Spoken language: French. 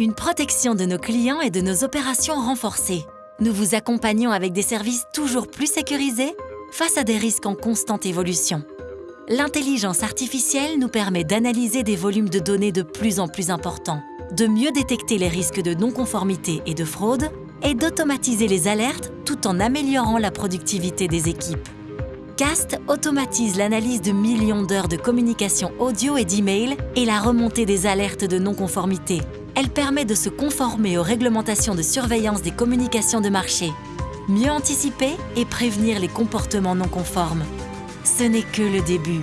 une protection de nos clients et de nos opérations renforcée. Nous vous accompagnons avec des services toujours plus sécurisés face à des risques en constante évolution. L'intelligence artificielle nous permet d'analyser des volumes de données de plus en plus importants, de mieux détecter les risques de non-conformité et de fraude, et d'automatiser les alertes tout en améliorant la productivité des équipes. CAST automatise l'analyse de millions d'heures de communication audio et d'email et la remontée des alertes de non-conformité. Elle permet de se conformer aux réglementations de surveillance des communications de marché, mieux anticiper et prévenir les comportements non conformes. Ce n'est que le début.